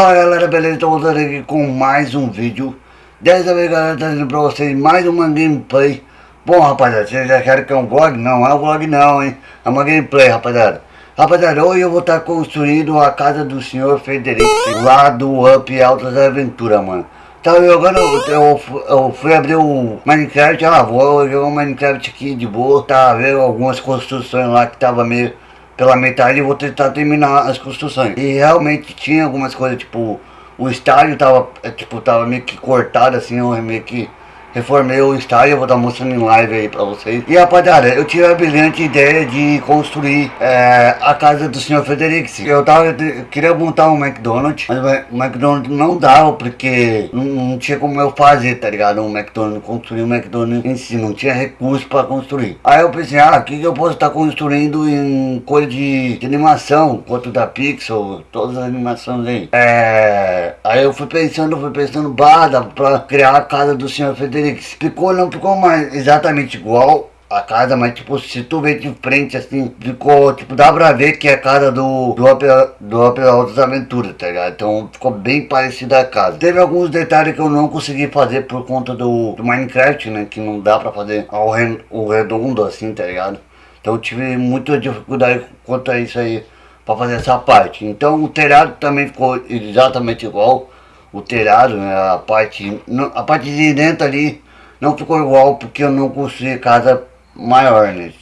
Fala galera, beleza? Estou voltando aqui com mais um vídeo. Dessa vez galera, trazendo pra vocês mais uma gameplay. Bom rapaziada, vocês querem que é um vlog? Não, é um vlog não, hein? É uma gameplay rapaziada. Rapaziada, hoje eu vou estar construindo a casa do senhor Federico Lá do Up Altas Aventuras, mano. Tava jogando, eu, eu fui abrir o Minecraft, ah, vou jogar o Minecraft aqui de boa. Tava vendo algumas construções lá que tava meio pela metade e vou tentar terminar as construções. E realmente tinha algumas coisas, tipo, o estádio tava, é, tipo, tava meio que cortado assim, eu meio que reformei o estádio, vou estar mostrando em live aí pra vocês. E rapaziada, eu tive a brilhante ideia de construir é, a casa do senhor Frederico. Eu tava, queria montar um McDonald's, mas o McDonald's não dava porque não, não, tinha como eu fazer, tá ligado? Um McDonald's, construir um McDonald's em si, não tinha recurso pra construir. Aí eu pensei, ah, o que, que eu posso estar construindo em coisa de, de animação, quanto da Pixel, todas as animações aí. É, aí eu fui pensando, fui pensando, barra pra criar a casa do senhor Frederico ficou, não ficou mais exatamente igual a casa, mas tipo, se tu ver de frente assim, ficou, tipo, dá pra ver que é a casa do, do Opera, do Aventuras, tá ligado? Então ficou bem parecida a casa. Teve alguns detalhes que eu não consegui fazer por conta do, do Minecraft, né? Que não dá pra fazer ao re, o redondo assim, tá ligado? Então eu tive muita dificuldade quanto a isso aí, pra fazer essa parte. Então o telhado também ficou exatamente igual o telhado, né, a parte, a parte de dentro ali não ficou igual porque eu não construí casa maior, né?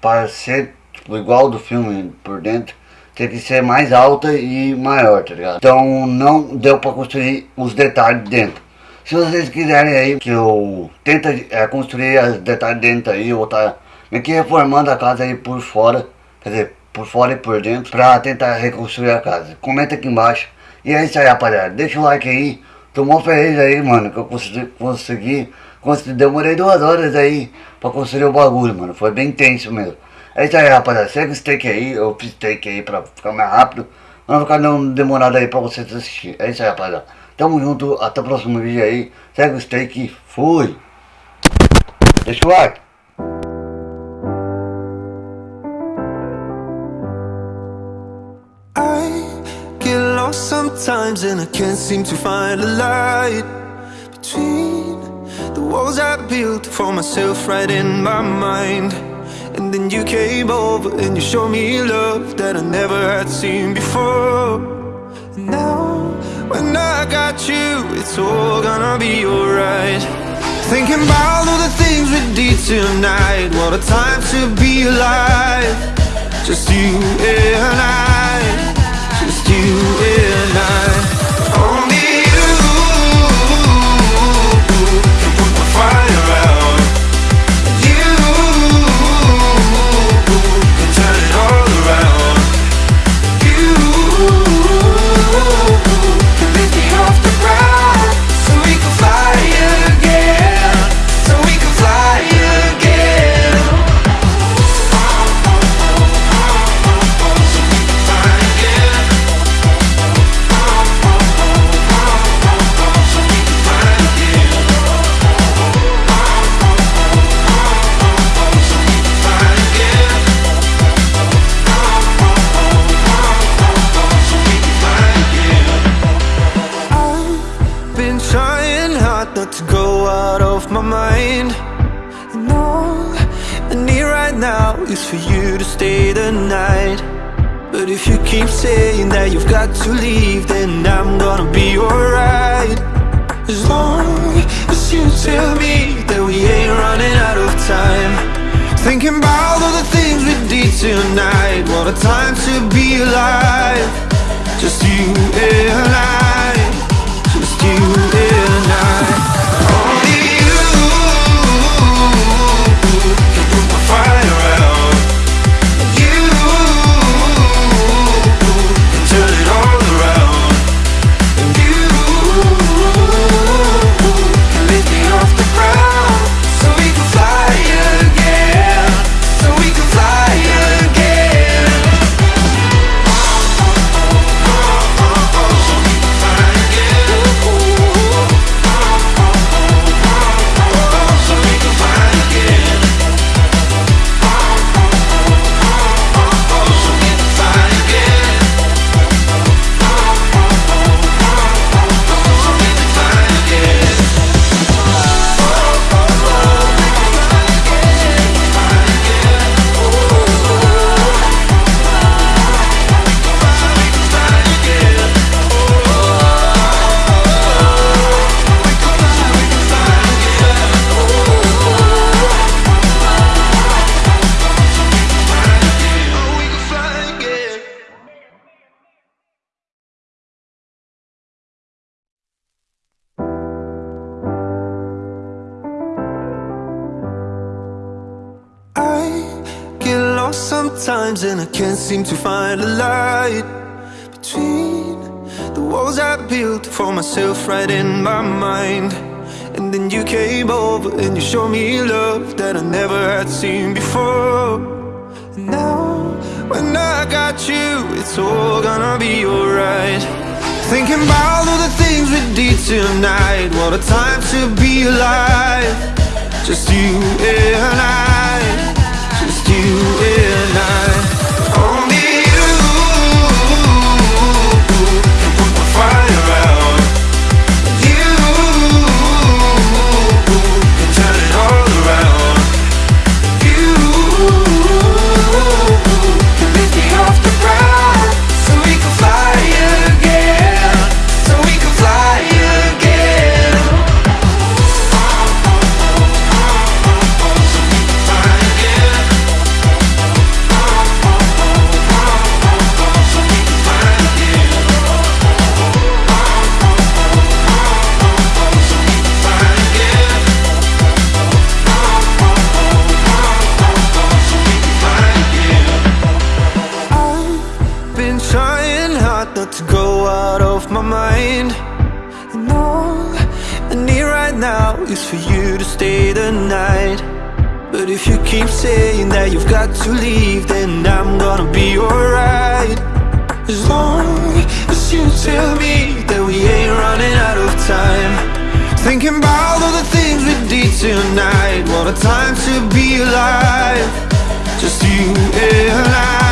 Para ser tipo, igual do filme por dentro, tem que ser mais alta e maior, tá ligado? Então não deu para construir os detalhes dentro. Se vocês quiserem aí que eu tenta é, construir os detalhes dentro aí, eu vou estar tá reformando a casa aí por fora, quer dizer, por fora e por dentro, para tentar reconstruir a casa. Comenta aqui embaixo e é isso aí, rapaziada. Deixa o like aí. Tô mó feliz aí, mano, que eu consegui, consegui, consegui, demorei duas horas aí pra construir o bagulho, mano. Foi bem tenso mesmo. É isso aí, rapaziada. Segue o steak aí, eu fiz steak aí pra ficar mais rápido. Não ficar não demorado aí pra vocês assistir. É isso aí, rapaziada. Tamo junto, até o próximo vídeo aí. Segue o steak, fui. Deixa o like. Sometimes and I can't seem to find a light Between the walls I built for myself right in my mind. And then you came over and you showed me love that I never had seen before. And now when I got you, it's all gonna be alright. Thinking about all the things we did tonight What a time to be alive. Just you and I. Just you is for you to stay the night. But if you keep saying that you've got to leave Then I'm gonna be alright. As long as you tell me that we ain't running out of time. Thinking about all the things we did tonight. What a time to be alive. Just you and I at times and I can't seem to find a light Between the walls I built for myself right in my mind. And then you came over and you showed me love that I never had seen before. And now, when I got you, it's all gonna be alright. Thinking about all the things we did tonight What a time to be alive. Just you and I is for you to stay the night. But if you keep saying that you've got to leave Then I'm gonna be alright. As long as you tell me that we ain't running out of time. Thinking about all the things we did tonight. What a time to be alive. Just you and I